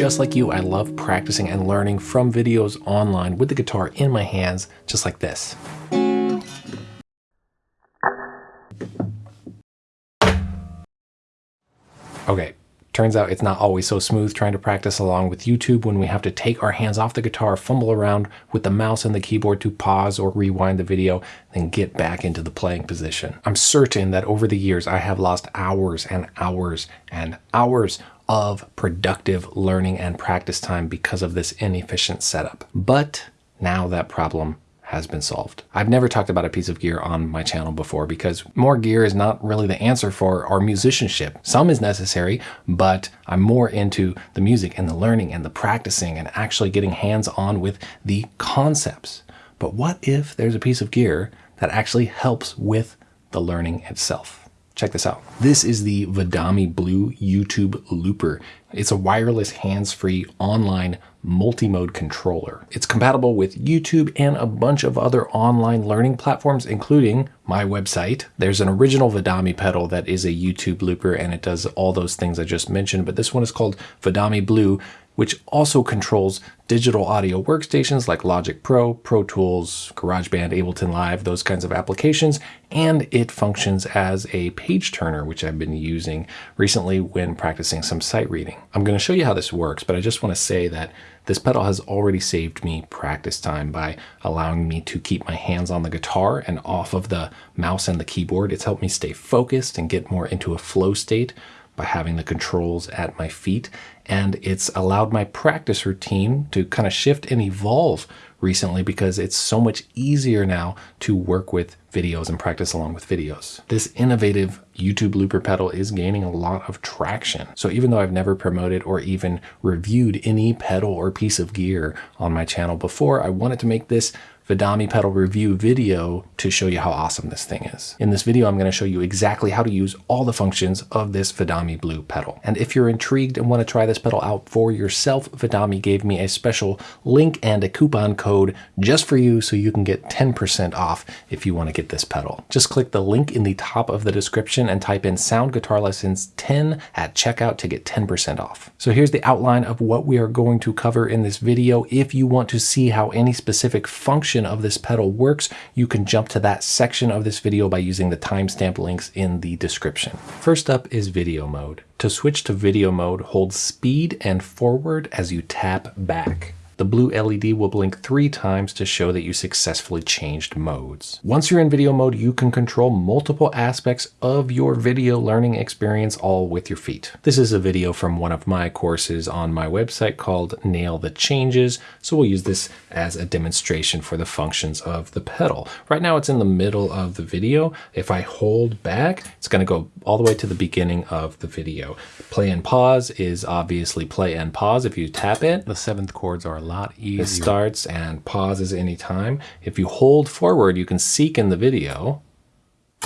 just like you, I love practicing and learning from videos online with the guitar in my hands, just like this. Okay, turns out it's not always so smooth trying to practice along with YouTube when we have to take our hands off the guitar, fumble around with the mouse and the keyboard to pause or rewind the video, then get back into the playing position. I'm certain that over the years I have lost hours and hours and hours of productive learning and practice time because of this inefficient setup. But now that problem has been solved. I've never talked about a piece of gear on my channel before because more gear is not really the answer for our musicianship. Some is necessary, but I'm more into the music and the learning and the practicing and actually getting hands on with the concepts. But what if there's a piece of gear that actually helps with the learning itself? Check this out. This is the Vidami Blue YouTube Looper. It's a wireless hands-free online multi-mode controller. It's compatible with YouTube and a bunch of other online learning platforms, including my website. There's an original Vidami pedal that is a YouTube looper and it does all those things I just mentioned, but this one is called Vidami Blue which also controls digital audio workstations like Logic Pro, Pro Tools, GarageBand, Ableton Live, those kinds of applications, and it functions as a page turner, which I've been using recently when practicing some sight reading. I'm going to show you how this works, but I just want to say that this pedal has already saved me practice time by allowing me to keep my hands on the guitar and off of the mouse and the keyboard. It's helped me stay focused and get more into a flow state by having the controls at my feet. And it's allowed my practice routine to kind of shift and evolve recently because it's so much easier now to work with videos and practice along with videos. This innovative YouTube looper pedal is gaining a lot of traction. So even though I've never promoted or even reviewed any pedal or piece of gear on my channel before, I wanted to make this Vidami pedal review video to show you how awesome this thing is. In this video, I'm going to show you exactly how to use all the functions of this Vidami Blue pedal. And if you're intrigued and want to try this pedal out for yourself, Vidami gave me a special link and a coupon code just for you so you can get 10% off if you want to get this pedal. Just click the link in the top of the description and type in Sound Guitar Lessons 10 at checkout to get 10% off. So here's the outline of what we are going to cover in this video. If you want to see how any specific function section of this pedal works, you can jump to that section of this video by using the timestamp links in the description. First up is video mode. To switch to video mode, hold speed and forward as you tap back the blue LED will blink three times to show that you successfully changed modes. Once you're in video mode, you can control multiple aspects of your video learning experience all with your feet. This is a video from one of my courses on my website called Nail the Changes, so we'll use this as a demonstration for the functions of the pedal. Right now it's in the middle of the video. If I hold back, it's going to go all the way to the beginning of the video. Play and pause is obviously play and pause. If you tap it, the seventh chords are lot easier. It starts and pauses anytime. If you hold forward, you can seek in the video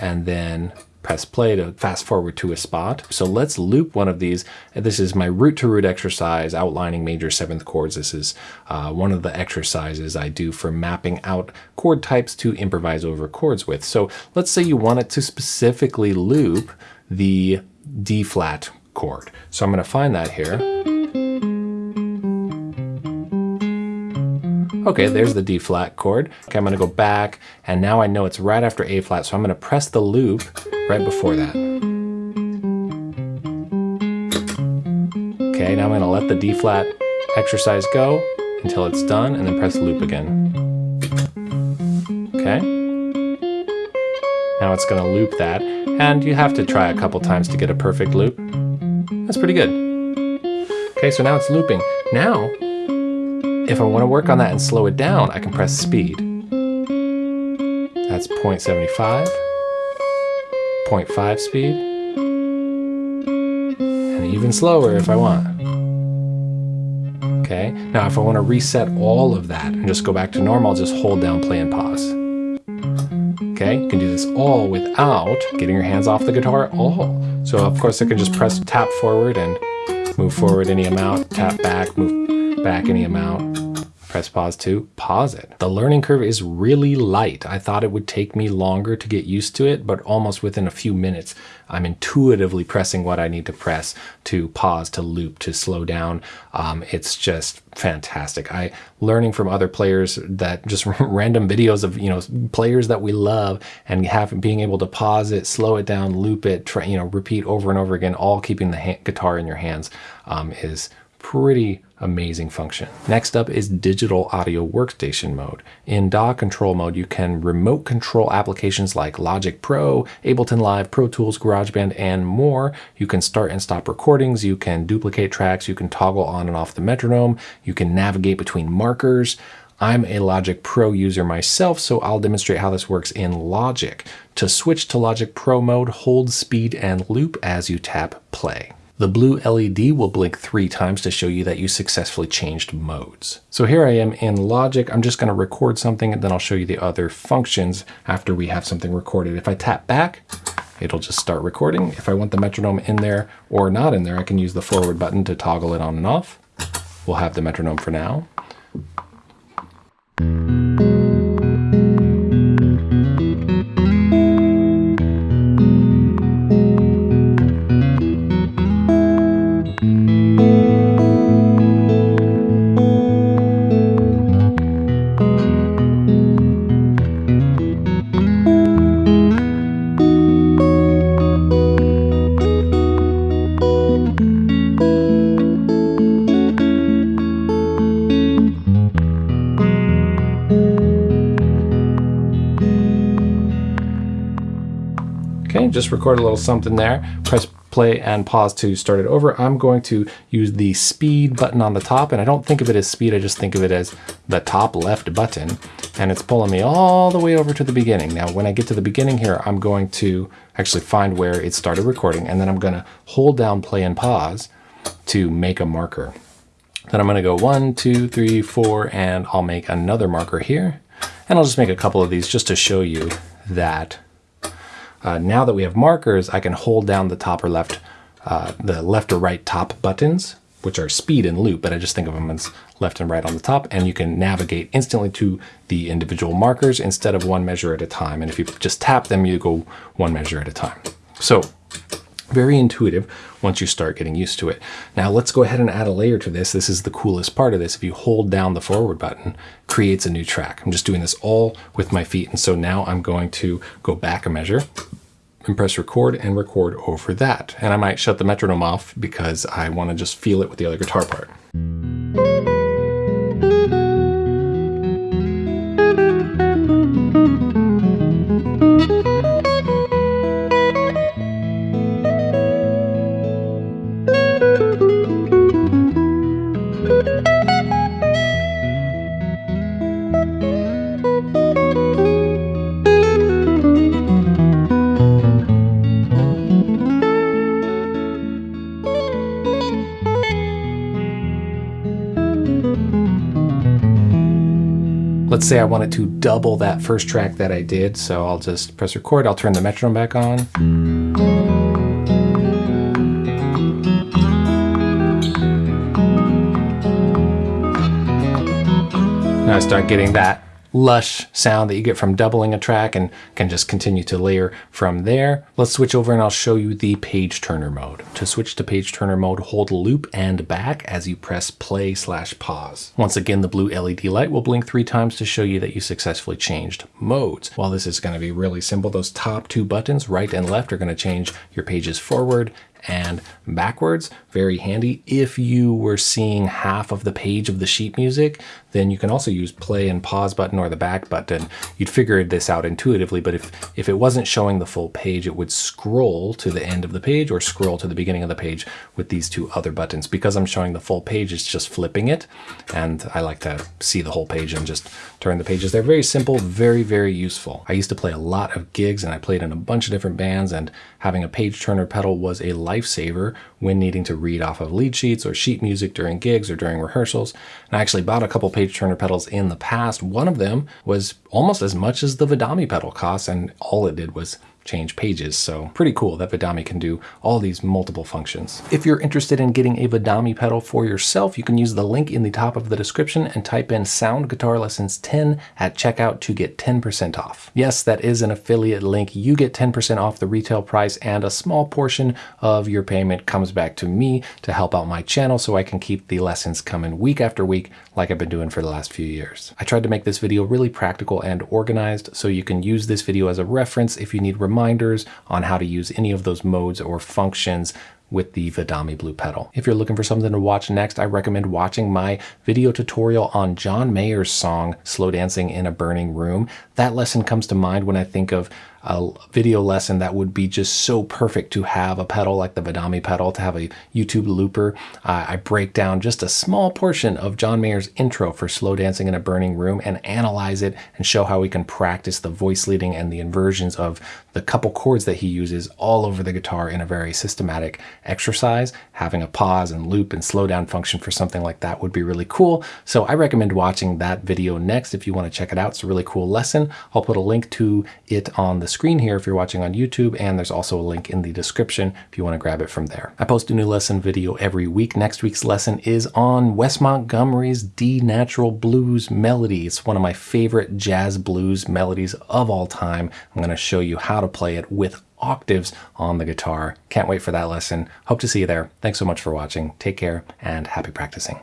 and then press play to fast forward to a spot. So let's loop one of these. This is my root to root exercise outlining major seventh chords. This is uh, one of the exercises I do for mapping out chord types to improvise over chords with. So let's say you want it to specifically loop the D flat chord. So I'm going to find that here. Okay, there's the D flat chord. Okay, I'm gonna go back and now I know it's right after A flat, so I'm gonna press the loop right before that. Okay, now I'm gonna let the D flat exercise go until it's done and then press the loop again. Okay. Now it's gonna loop that and you have to try a couple times to get a perfect loop. That's pretty good. Okay, so now it's looping. Now, if I want to work on that and slow it down, I can press speed. That's 0.75, 0.5 speed, and even slower if I want. Okay, now if I want to reset all of that and just go back to normal, I'll just hold down play and pause. Okay, you can do this all without getting your hands off the guitar at all. So of course I can just press tap forward and move forward any amount, tap back, move back any amount. press pause to pause it. The learning curve is really light. I thought it would take me longer to get used to it, but almost within a few minutes, I'm intuitively pressing what I need to press to pause, to loop, to slow down. Um, it's just fantastic. I learning from other players that just random videos of you know players that we love and having being able to pause it, slow it down, loop it, try, you know repeat over and over again, all keeping the guitar in your hands um, is pretty amazing function. Next up is digital audio workstation mode. In DAW control mode, you can remote control applications like Logic Pro, Ableton Live, Pro Tools, GarageBand, and more. You can start and stop recordings, you can duplicate tracks, you can toggle on and off the metronome, you can navigate between markers. I'm a Logic Pro user myself, so I'll demonstrate how this works in Logic. To switch to Logic Pro mode, hold speed and loop as you tap play. The blue LED will blink three times to show you that you successfully changed modes. So here I am in Logic. I'm just going to record something and then I'll show you the other functions after we have something recorded. If I tap back, it'll just start recording. If I want the metronome in there or not in there, I can use the forward button to toggle it on and off. We'll have the metronome for now. Just record a little something there. Press play and pause to start it over. I'm going to use the speed button on the top, and I don't think of it as speed, I just think of it as the top left button, and it's pulling me all the way over to the beginning. Now, when I get to the beginning here, I'm going to actually find where it started recording, and then I'm gonna hold down play and pause to make a marker. Then I'm gonna go one, two, three, four, and I'll make another marker here. And I'll just make a couple of these just to show you that uh, now that we have markers, I can hold down the top or left, uh, the left or right top buttons, which are speed and loop, but I just think of them as left and right on the top, and you can navigate instantly to the individual markers instead of one measure at a time. And if you just tap them, you go one measure at a time. So very intuitive once you start getting used to it. Now let's go ahead and add a layer to this. This is the coolest part of this. If you hold down the forward button, creates a new track. I'm just doing this all with my feet. And so now I'm going to go back a measure and press record and record over that. And I might shut the metronome off because I want to just feel it with the other guitar part. Let's say I wanted to double that first track that I did, so I'll just press record, I'll turn the metronome back on. Now I start getting that lush sound that you get from doubling a track and can just continue to layer from there. Let's switch over and I'll show you the page turner mode. To switch to page turner mode, hold loop and back as you press play slash pause. Once again, the blue LED light will blink three times to show you that you successfully changed modes. While this is going to be really simple, those top two buttons, right and left, are going to change your pages forward and backwards. Very handy. If you were seeing half of the page of the sheet music, then you can also use play and pause button or the back button. You'd figure this out intuitively, but if, if it wasn't showing the full page, it would scroll to the end of the page or scroll to the beginning of the page with these two other buttons. Because I'm showing the full page, it's just flipping it. And I like to see the whole page and just turn the pages. They're very simple, very, very useful. I used to play a lot of gigs and I played in a bunch of different bands and having a page turner pedal was a lifesaver when needing to read off of lead sheets or sheet music during gigs or during rehearsals. And I actually bought a couple page turner pedals in the past. One of them was almost as much as the Vidami pedal costs, and all it did was change pages. So pretty cool that Vidami can do all these multiple functions. If you're interested in getting a Vidami pedal for yourself, you can use the link in the top of the description and type in Sound Guitar Lessons 10 at checkout to get 10% off. Yes, that is an affiliate link. You get 10% off the retail price and a small portion of your payment comes back to me to help out my channel so I can keep the lessons coming week after week like I've been doing for the last few years. I tried to make this video really practical and organized so you can use this video as a reference if you need reminders on how to use any of those modes or functions with the Vidami Blue pedal. If you're looking for something to watch next, I recommend watching my video tutorial on John Mayer's song, Slow Dancing in a Burning Room. That lesson comes to mind when I think of a video lesson that would be just so perfect to have a pedal like the Vidami pedal, to have a YouTube looper. Uh, I break down just a small portion of John Mayer's intro for Slow Dancing in a Burning Room and analyze it and show how we can practice the voice leading and the inversions of the couple chords that he uses all over the guitar in a very systematic exercise. Having a pause and loop and slow down function for something like that would be really cool. So I recommend watching that video next if you want to check it out. It's a really cool lesson. I'll put a link to it on the screen here if you're watching on YouTube, and there's also a link in the description if you want to grab it from there. I post a new lesson video every week. Next week's lesson is on Wes Montgomery's D Natural Blues Melody. It's one of my favorite jazz blues melodies of all time. I'm going to show you how to play it with octaves on the guitar. Can't wait for that lesson. Hope to see you there. Thanks so much for watching. Take care and happy practicing.